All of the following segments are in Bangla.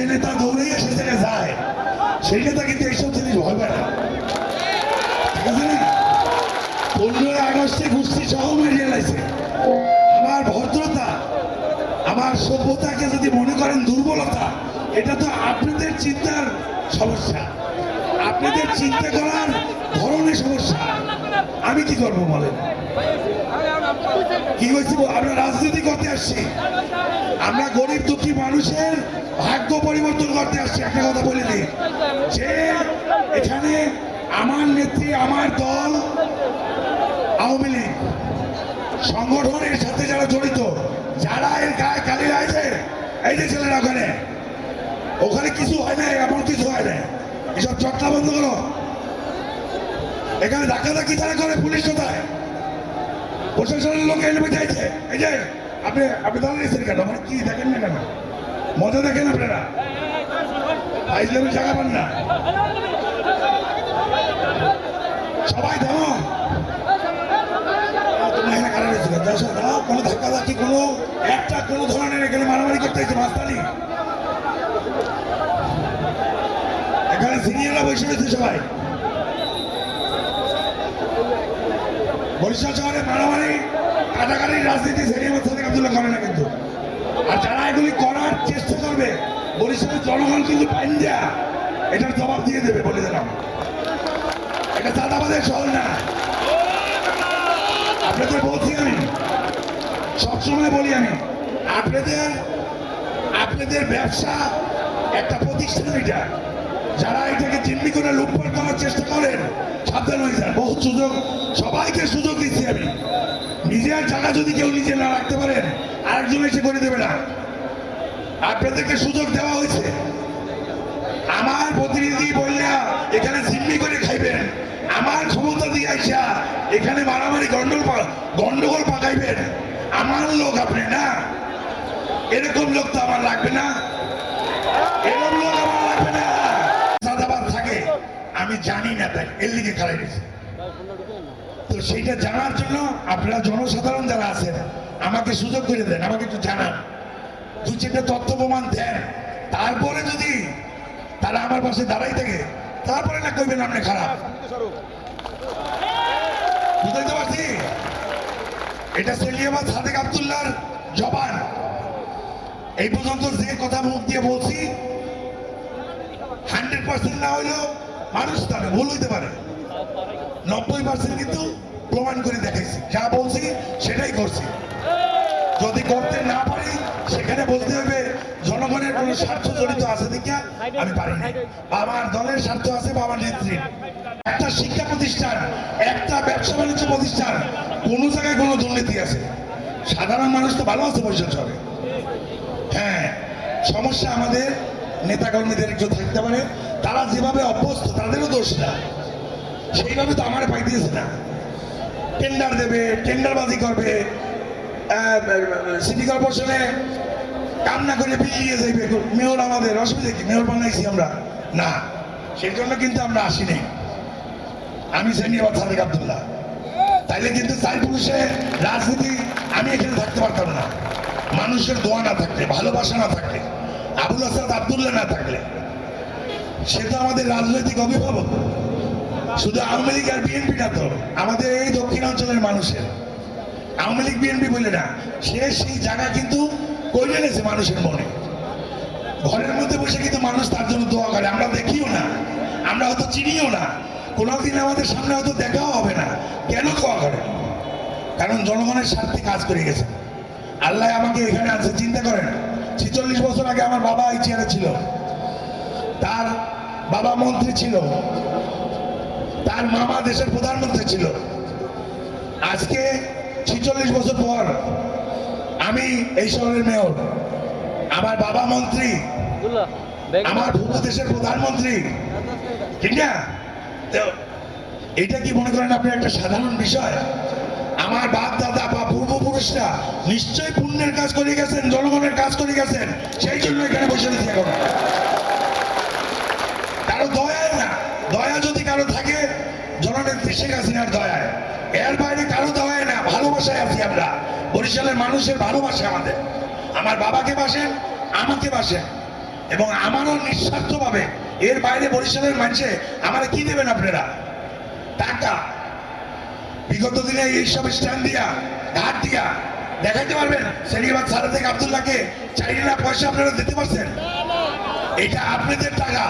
যে নেতা দৌড়ে সে জায়গায় যায়। সেই নেতা কিন্তু এইসব জিনিস ভয় পায় না। পনেরোই আগস্টে ঘুষছি সহ মেরিয়ে লাইছে আমার ভদ্রতা, আমার সভ্যতাকে যদি মনে করেন দুর্বলতা, এটা তো আপনাদের চিন্তার সমস্যা। আপনাদের চিন্তা করার ধরনের সমস্যা। আমি কি করব বলেন? কি হয়েছে আমরা রাজনীতি করতে আসছি। আমরা গরিব দুঃখী মানুষের ভাগ্য পরিবর্তন করতে আসছি, একটা কথা বলে দিই। যে এখানে আমার নেত্রী, আমার দল, আওয়ামী লীগ, সংগঠনের সাথে যারা জড়িত, যারা এর গায়ে কালি আছে এই যে ছেলেরা ওখানে ওখানে কিছু হয় না এমন কিছু হয় না এসব চটলা বন্ধ করো। এখানে ধাক্কা ধাক্কি তারা করে পুলিশ কোথায়? প্রশাসনের লোক এলবে চাইছে এই যে, আপনি আপনি দাঁড়িয়েছেন কেন মানে কি দেখেন না কেন? মজা দেখেন আপনারা। আইসলেমের জায়গা পান না। সবাই কোনো কোনো ধরনের এখানে মারামারি করতে এখানে বসে সবাই। মারামারি রাজনীতি সেরিয়ামের সাথে আব্দুল্লাহ করে না কিন্তু। আর যারা এগুলি করার চেষ্টা করবে, বরিশালের জনগণ কিন্তু পাইন্দিয়া এটার জবাব দিয়ে দেবে বলে দিলাম এটা চাঁদাবাদের শহর না। আপনাদের বলছি আমি, সবসময় বলি আমি, আপনাদের আপনাদের ব্যবসা একটা প্রতিষ্ঠান এটা। যারা এটাকে চিন্নি করে লুটপাট করার চেষ্টা করেন সাবধান হয়ে যান বহু সুযোগ। সবাইকে সুযোগ দিচ্ছি আমি। নিজের জায়গা যদি কেউ নিজে না রাখতে পারেন আরেকজন এসে করে দেবে না। আপনাদেরকে সুযোগ দেওয়া হয়েছে। আমার প্রতিনিধি বললা, এখানে জিম্মি করে খাইবেন। আমার ক্ষমতা দিয়ে আইসা এখানে মারামারি গন্ডগোল গন্ডগোল পাকাইবেন। আমার লোক আপনি না? এরকম লোক তো আমার লাগবে না। এরকম আমি জানি না তাই, এর লিগে খালাই দিয়েছে তো সেইটা জানার জন্য আপনারা জনসাধারণ যারা আছেন, আমাকে সুযোগ করে দেন, আমাকে একটু জানান। দু চারটা তথ্য প্রমাণ দেন। তারপরে যদি তারা আমার পাশে দাঁড়াই থাকে, তারপরে না কইবেন আপনি খারাপ। বুঝতে পারছি? এটা সেলিয়াবাদ সাদেক আবদুল্লাহর জবান। এই পর্যন্ত যে কথা মুখ দিয়ে বলছি, হান্ড্রেড পার্সেন্ট না হইলেও মানুষ তারা ভুল হইতে পারে। নব্বই পার্সেন্ট কিন্তু প্রমাণ করে দেখাইছি। যা বলছি সেটাই করছি। যদি করতে না পারি, সেখানে বলতে হবে, জনগণের কোনো স্বার্থ জড়িত আছে দেখা আমি পারি না আমার দলের স্বার্থ আছে বা আমার নেত্রীর একটা শিক্ষা প্রতিষ্ঠান, একটা ব্যবসা বাণিজ্য প্রতিষ্ঠান, কোনো জায়গায় কোনো দুর্নীতি আছে। সাধারণ মানুষ তো ভালো আছে বৈশাখ শহরে হ্যাঁ সমস্যা আমাদের নেতাকর্মীদের একটু থাকতে পারে, তারা যেভাবে অভ্যস্ত, তাদেরও দোষ না। সেইভাবে তো আমার পাই দিয়েছে না। টেন্ডার দেবে টেন্ডারবাজি করবে সিটি কর্পোরেশনে কাম না করে বিলিয়ে যাইবে। মেয়র আমাদের, অসুবিধা কি? মেয়র বানাইছি আমরা। না, সেই জন্য কিন্তু আমরা আসিনি আমি সেনিয়াবাদ সাদেক আবদুল্লাহ। তাইলে কিন্তু চাই পুরুষে রাজনীতি আমি এখানে থাকতে পারতাম না। মানুষের দোয়া না থাকলে, ভালোবাসা না থাকলে। আবুল হাসাদ আবদুল্লাহ না থাকলে, সে তো আমাদের রাজনৈতিক অভিভাবক। শুধু আওয়ামী লীগ আর বিএনপি না তো, আমাদের এই দক্ষিণাঞ্চলের মানুষের। আওয়ামী লীগ, বিএনপি বলে না, সে সেই জায়গা কিন্তু করে এনেছে মানুষের মনে। ঘরের মধ্যে বসে কিন্তু মানুষ তার জন্য দোয়া করে, আমরা দেখিও না, আমরা হয়তো চিনিও না। কোনোদিন আমাদের সামনে হয়তো দেখাও হবে না, কেন দোয়া করে? কারণ জনগণের স্বার্থে কাজ করে গেছে। আল্লাহ আমাকে এখানে আছে চিন্তা করেন ছিচল্লিশ বছর আগে আমার বাবা এই চেয়ারে ছিল। তার বাবা মন্ত্রী ছিল। তার মামা দেশের প্রধানমন্ত্রী ছিল। আজকে ছিচল্লিশ বছর পর আমি এই শহরের মেয়র। আমার বাবা মন্ত্রী আমার পূর্ব দেশের প্রধানমন্ত্রী। ঠিক না? এটা কি মনে করেন আপনি একটা সাধারণ বিষয়? আমার বাপ দাদা পূর্বপুরুষরা নিশ্চয়ই পুণ্যের কাজ করে গেছেন, জনগণের কাজ করে গেছেন। সেই জন্য এখানে বসে রয়েছে এখন। কারও দয়ায় না, দয়া যদি কারও থাকে, জননেত্রী শেখ হাসিনার দয়ায়। এর বাইরে কারও দয়ায় না, ভালোবাসায় আছি আমরা। বরিশালের মানুষের ভালোবাসে আমাদের। আমার বাবাকে বাসেন, আমাকে বাসেন। এবং আমারও নিঃস্বার্থভাবে এর বাইরে বরিশালের মানুষে আমার কি দেবেন আপনারা? টাকা। বিগত দিনে এইসব স্ট্যান্ড দিয়া, ঘাট দিয়া দেখাইতে পারবেন সেলিবাদ সারা থেকে আবদুল্লাহকে চাইলে না পয়সা আপনারা দিতে পারছেন। এটা আপনাদের টাকা।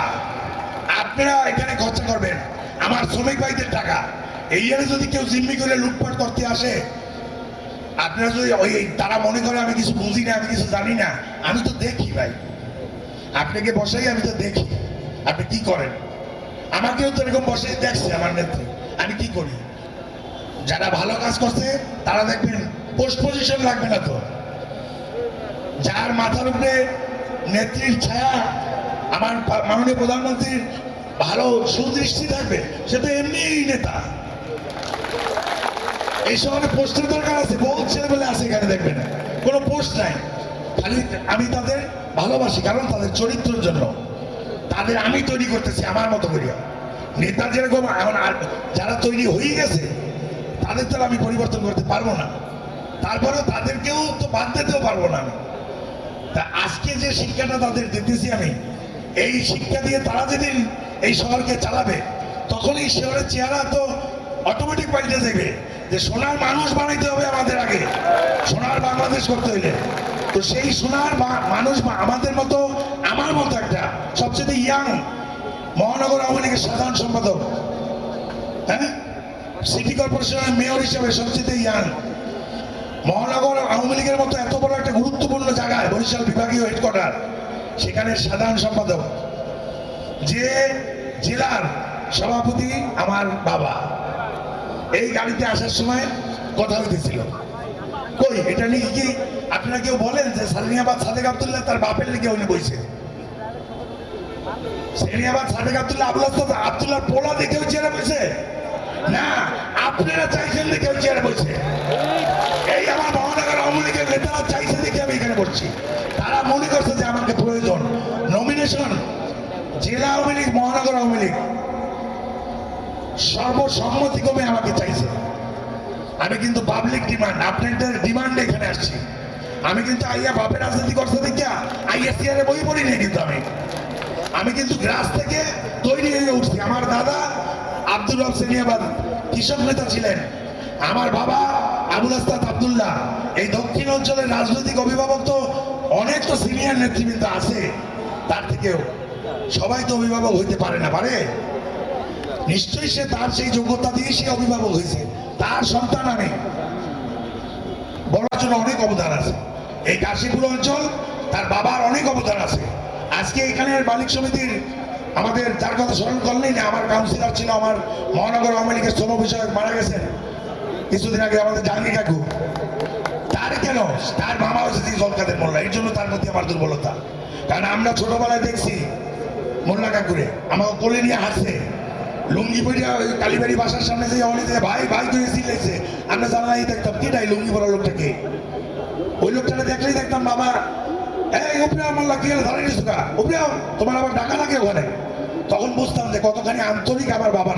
আপনারা এখানে খরচা করবেন। আমার শ্রমিক ভাইদের টাকা। এই ইয়ারে যদি কেউ জিম্মি করে লুটপাট করতে আসে, আপনারা যদি ওই তারা মনে করে আমি কিছু বুঝি না, আমি কিছু জানি না, আমি তো দেখি ভাই। আপনাকে বসাই, আমি তো দেখি। আপনি কি করেন? আমাকেও তো এরকম বসে দেখছে আমার নেত্রী। আমি কি করি? যারা ভালো কাজ করছে, তারা দেখবেন পোস্ট পজিশন লাগবে না তো। যার মাথার উপরে নেত্রীর ছায়া, আমার মাননীয় প্রধানমন্ত্রীর ভালো সুদৃষ্টি থাকবে, সে তো এমনিই নেতা। এই শহরে পোস্টের দরকার আছে, বহুত ছেলেবেলে আছে এখানে দেখবেন। কোনো পোস্ট নাই। খালি আমি তাদের ভালোবাসি, কারণ তাদের চরিত্রের জন্য। তাদের আমি তৈরি করতেছি, আমার মতো করিয়া। নেতা যেরকম, এখন যারা তৈরি হয়ে গেছে তাদের তো আমি পরিবর্তন করতে পারব না। তারপরেও তাদেরকেও তো বাদ দিতেও পারব না আমি। তা আজকে যে শিক্ষাটা তাদের দিতেছি আমি, এই শিক্ষা দিয়ে তারা যেদিন এই শহরকে চালাবে তখন এই শহরের চেহারা তো অটোমেটিক পাল্টে যাবে যে সোনার মানুষ বানাইতে হবে আমাদের আগে, সোনার বাংলাদেশ করতে হইলে। তো সেই সোনার মানুষ আমাদের মতো, আমার মতো একটা, সবচেয়ে ইয়াং মহানগর আওয়ামী লীগের সাধারণ সম্পাদক হ্যাঁ? সিটি কর্পোরেশনের মেয়র হিসেবে সবচেয়ে ইয়াং। মহানগর আওয়ামী লীগের মতো এত বড় একটা গুরুত্বপূর্ণ জায়গায় বরিশাল বিভাগীয় হেডকোয়ার্টার সেখানে সাধারণ সম্পাদক। যে জেলার সভাপতি আমার বাবা। এই গাড়িতে আসার সময় কথা হইতেছিল। কই, এটা নিয়ে কি আপনারা কেউ বলেন যে সালিনিয়াবাদ সাদেক আবদুল্লাহ তার বাপের লিগে উনি বইছে? সালিনিয়াবাদ সাদেক আবদুল্লাহ আবুল্লাহ আবদুল্লাহ পোলা দেখেও চেয়ারে বসে না, আপনারা চাইছেন দেখেও চেয়ারে বসে। এই আমার মহানগর আওয়ামী লীগের নেতারা চাইছে দেখে আমি এখানে বসছি। তারা মনে করছে যে আমাকে প্রয়োজন। নমিনেশন জেলা আওয়ামী লীগ, মহানগর আওয়ামী লীগ। সর্বসম্মতিক্রমে আমাকে চাইছে। আমি কিন্তু পাবলিক ডিমান্ড আপনাদের ডিমান্ডে এখানে আসছি। আমি কিন্তু আইয়া বাপের রাজনীতি করতে দেখিয়া আইয়া সিয়ারে বই পড়ি নাই কিন্তু আমি। আমি কিন্তু গ্রাস থেকে তৈরি হয়ে উঠছি। আমার দাদা আব্দুল রব সেনিয়াবাদ কৃষক নেতা ছিলেন। আমার বাবা আবুল আস্তাদ আবদুল্লাহ। এই দক্ষিণ অঞ্চলের রাজনৈতিক অভিভাবক তো অনেক তো সিনিয়র নেতৃবৃন্দ আছে। তার থেকেও সবাই তো অভিভাবক হইতে পারে না, পারে? নিশ্চয়ই সে তার সেই যোগ্যতা দিয়ে সে অভিভাবক হয়েছে। তার সন্তান আমি। বলার জন্য অনেক অবদান আছে। এই কাশীপুর অঞ্চল তার বাবার অনেক অবদান আছে। আজকে এখানের মালিক সমিতির আমাদের যার কথা স্মরণ করলেই না আমার কাউন্সিলর ছিল, আমার মহানগর আওয়ামী লীগের শ্রম বিষয়ক মারা গেছেন কিছুদিন আগে আমাদের জাহাঙ্গীর কাকু। তার কেন? তার মামা হচ্ছে তিনি জলকাদের মোল্লা। এর জন্য তার প্রতি আমার দুর্বলতা। কারণ আমরা ছোটবেলায় দেখছি মোল্লা কাকুরে। আমাকে কোলে নিয়ে হাসছে লুঙ্গি পরিয়া ওই কালীবাড়ি বাসার সামনে যে অনেক ভাই ভাই তুই সিলেছে আমরা জানাই দেখতাম কেটাই লুঙ্গি পরা লোকটাকে ওই লোকটাকে দেখলেই দেখতাম বাবা এই আমার লাগিয়ে ধরে তোমার আবার ডাকা লাগে তখন বুঝতাম যে কতখানি আমার বাবার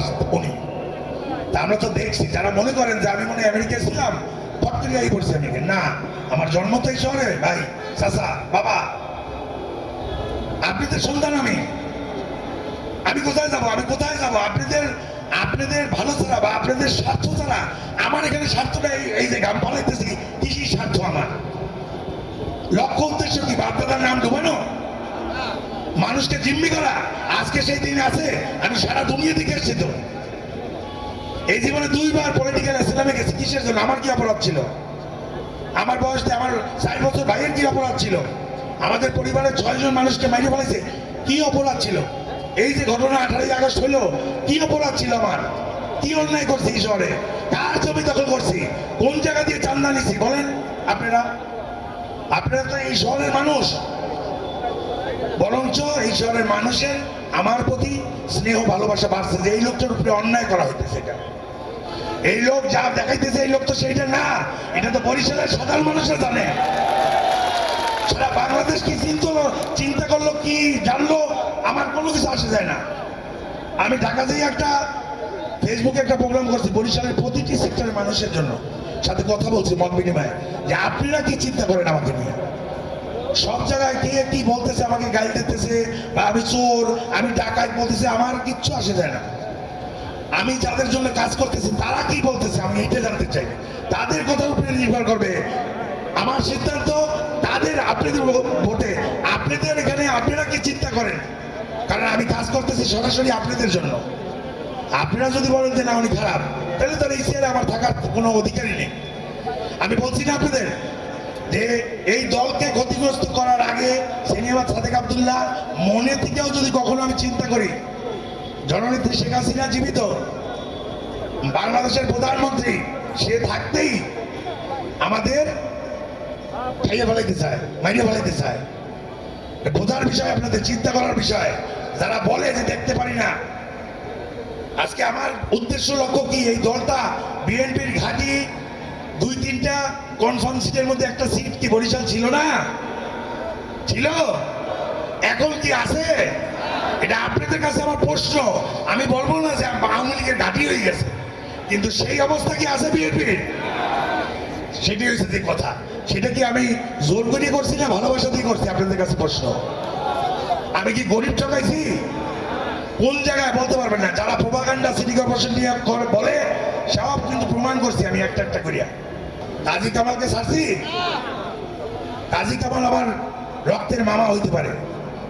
তা আমরা তো দেখছি, যারা মনে করেন যে আমি মনে ছিলাম করছি আমি না, আমার জন্ম তো এই শহরে, ভাই, চাচা, বাবা। আপনাদের সন্তান আমি। আমি কোথায় যাব? আমি কোথায় যাব? আপনাদের আপনাদের ভালো ছাড়া বা আপনাদের স্বার্থ ছাড়া আমার এখানে স্বার্থটা এই- এই যে গাম পালাইতেছি কৃষি স্বার্থ আমার। লক্ষ্য উদ্দেশ্য কি? বাপদাদার নাম ডুবানো? মানুষকে জিম্মি করা? আজকে সেই দিন আছে, আমি সারা দুনিয়া দিকে এসেছি তো। এই জীবনে দুইবার পলিটিক্যাল ইসলামে গেছি, কিসের জন্য? আমার কি অপরাধ ছিল? আমার বয়সে আমার চার বছর ভাইয়ের কি অপরাধ ছিল? আমাদের পরিবারের ছয়জন মানুষকে মাইরে ফেলেছে, কি অপরাধ ছিল? এই যে ঘটনা আঠারোই আগস্ট হলো, কি অপরাধ ছিল আমার? কি অন্যায় করছি শহরে? কার জমি দখল করছি? কোন জায়গা দিয়ে চান্দা নিছি? বলেন আপনারা। আপনারা তো এই শহরের মানুষ। বরঞ্চ এই শহরের মানুষের আমার প্রতি স্নেহ, ভালোবাসা বাড়ছে যে এই লোকটার উপরে অন্যায় করা হইতেছে এটা। এই লোক যা দেখাইতেছে এই লোক তো সেইটা না। এটা তো বরিশালের সাধারণ মানুষরা জানে। সারা বাংলাদেশ কি চিন্তা চিন্তা করল, কি জানলো, আমার কোনো কিছু আসে যায় না। আমি ঢাকাতেই একটা ফেসবুকে একটা প্রোগ্রাম করছি বরিশালের প্রতিটি সেক্টরের মানুষের জন্য। সাথে কথা বলছি মত বিনিময়ে। যে আপনারা কি চিন্তা করেন আমাকে নিয়ে? সব জায়গায় কে কি বলতেছে আমাকে গাল দিতেছে, বা আমি চোর, আমি ডাকাত বলতেছে, আমার কিচ্ছু আসে যায় না। আমি যাদের জন্য কাজ করতেছি, তারা কি বলতেছে আমি এটা জানতে চাই। তাদের কথার উপরে নির্ভর করবে। আমার সিদ্ধান্ত, তাদের আপনাদের ভোটে। আপনাদের এখানে আপনারা কি চিন্তা করেন? কারণ আমি কাজ করতেছি সরাসরি আপনাদের জন্য। আপনারা যদি বলেন যে না, উনি খারাপ। তাহলে তার এই আমার থাকার কোনো অধিকারই নেই। আমি বলছি না আপনাদের যে এই দলকে ক্ষতিগ্রস্ত করার আগে সিনেমা সাদেক আবদুল্লাহ মনে থেকেও যদি কখনো আমি চিন্তা করি, জননেত্রী শেখ হাসিনা জীবিত, বাংলাদেশের প্রধানমন্ত্রী, সে থাকতেই আমাদের খাইয়ে ফেলাইতে চায়, মাইরে ফেলাইতে চায়। বোঝার বিষয়, আপনাদের চিন্তা করার বিষয়, যারা বলে যে দেখতে পারি না আজকে আমার উদ্দেশ্য লক্ষ্য কি? এই দলটা বিএনপির ঘাঁটি, দুই, তিনটা কনফার্ম সিটের মধ্যে একটা সিট কি বরিশাল ছিল না? ছিল? এখন কি আছে? এটা আপনাদের কাছে আমার প্রশ্ন। আমি বলব না যে আওয়ামী লীগের ঘাঁটি হয়ে গেছে, কিন্তু সেই অবস্থা কি আছে বিএনপির? সেটি হচ্ছে যে কথা। সেটা কি আমি জোর করে করছি না ভালোবাসা দিয়ে করছি আপনাদের কাছে প্রশ্ন? আমি কি গরিব ঠকাইছি? কোন জায়গায় বলতে পারবেন না। যারা প্রভাকাণ্ডা সিটি কর্পোরেশন নিয়ে বলে, সব কিন্তু প্রমাণ করছি আমি একটা একটা করিয়া। কাজী কামালকে ছাড়ছি? কাজী কামাল আমার রক্তের মামা হইতে পারে।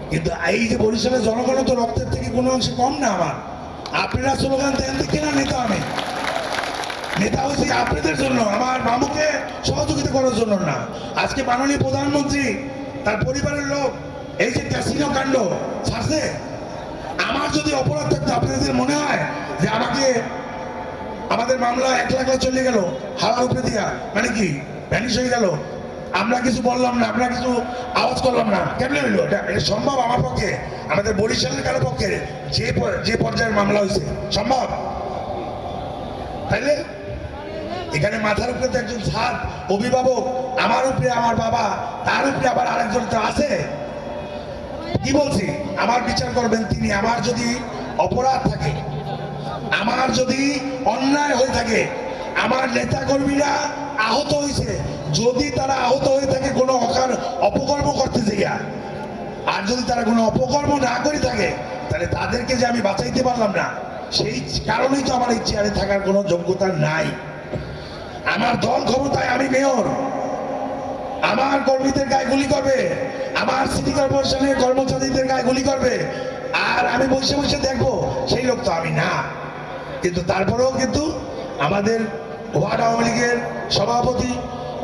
কিন্তু এই যে বরিশালের জনগণ, তো রক্তের থেকে কোনো অংশে কম না আমার। আপনারা স্লোগান দেন দেখি না নেতা আমি। নেতা হচ্ছে আপনাদের জন্য, আমার মামুকে সহযোগিতা করার জন্য না। আজকে মাননীয় প্রধানমন্ত্রী, তার পরিবারের লোক, এই যে ক্যাসিনো কাণ্ড, ছাড়ছে? আমার যদি অপরাধ থাকতো, আপনাদের মনে হয় যে আমাকে, আমাদের মামলা এক লাখ চলে গেল হাওয়ার উপরে দিয়া মানে কি ভ্যানিশ হয়ে গেল, আমরা কিছু বললাম না, আমরা কিছু আওয়াজ করলাম না, কেমন হইল? এটা সম্ভব আমার পক্ষে? আমাদের বরিশালের কারও পক্ষে যে যে পর্যায়ের মামলা হয়েছে, সম্ভব? তাইলে, এখানে মাথার উপরে তো একজন ছাদ অভিভাবক, আমার উপরে আমার বাবা, তার উপরে আবার আরেকজন তো আছে। কি বলছি? আমার বিচার করবেন তিনি। আমার যদি অপরাধ থাকে, আমার যদি অন্যায় হয়ে থাকে, আমার নেতা কর্মীরা আহত হয়েছে, যদি তারা আহত হয়ে থাকে, কোনো অকার অপকর্ম করতে যাইয়া আর যদি তারা কোনো অপকর্ম না করে থাকে, তাহলে তাদেরকে যে আমি বাঁচাইতে পারলাম না, সেই কারণেই তো আমার এই চেয়ারে থাকার কোনো যোগ্যতা নাই। আমার দল ক্ষমতায় আমি মেয়র আমার কর্মীদের গায়ে গুলি করবে। আমার সিটি কর্পোরেশনের কর্মচারীদের গায়ে গুলি করবে। আর আমি বসে বসে দেখব, সেই লোক তো আমি না। কিন্তু তারপরেও কিন্তু আমাদের ওয়ার্ড আওয়ামী লীগের সভাপতি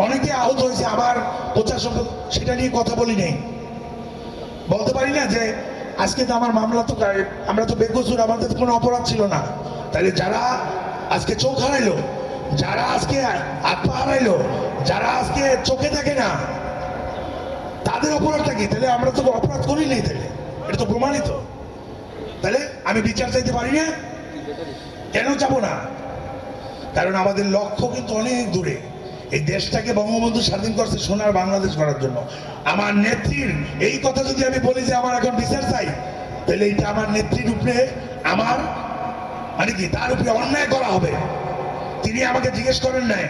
অনেকে আহত হয়েছে আমার প্রচার সেটা নিয়ে কথা বলি নেই। বলতে পারি না যে আজকে তো আমার মামলা তো আমরা তো বেকসুর, আমাদের তো কোনো অপরাধ ছিল না। তাহলে যারা আজকে চোখ হারাইলো, যারা আজকে পা হারাইলো যারা আজকে চোখে থাকে না, তাদের অপরাধটা কি? তাহলে আমরা তো অপরাধ করি নাই তাহলে। এটা তো প্রমাণিত। তাহলে আমি বিচার চাইতে পারি না? কেন যাব না? কারণ আমাদের লক্ষ্য কিন্তু অনেক দূরে। এই দেশটাকে বঙ্গবন্ধু স্বাধীন করছে সোনার বাংলাদেশ করার জন্য। আমার নেত্রীর এই কথা যদি আমি বলি যে আমার এখন বিচার চাই, তাহলে এইটা আমার নেত্রীর উপরে আমার মানে কি? তার উপরে অন্যায় করা হবে। তিনি আমাকে জিজ্ঞেস করেন নাই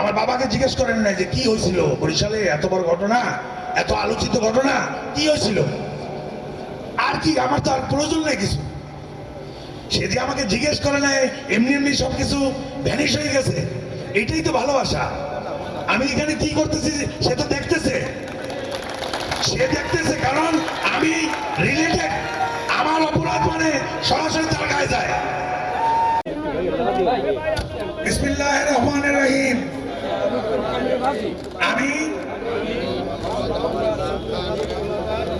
আমার বাবাকে জিজ্ঞেস করেন নাই যে কি হয়েছিল? বরিশালে এত বড় ঘটনা? এত আলোচিত ঘটনা? কি হয়েছিল? আর কি, আমার তো আর প্রয়োজন নেই কিছু। সে যে আমাকে জিজ্ঞেস করে নাই, এমনি এমনি সবকিছু ভ্যানিশ হয়ে গেছে। এটাই তো ভালোবাসা। আমি এখানে কি করতেছি, সে তো দেখতেছে। আমি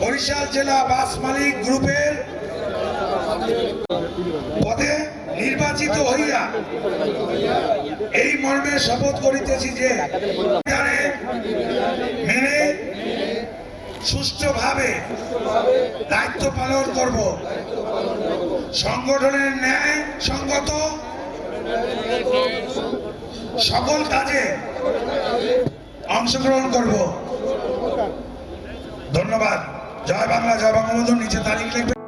বরিশাল জেলা বাস মালিক গ্রুপের পদে নির্বাচিত হইয়া এই মর্মে শপথ করিতেছি যে মেনে সুষ্ঠুভাবে দায়িত্ব পালন করব। সংগঠনের ন্যায় সঙ্গত সকল কাজে অংশগ্রহণ করব। ধন্যবাদ। জয় বাংলা জয় বঙ্গবন্ধু নিচে তারিখ লিখবে।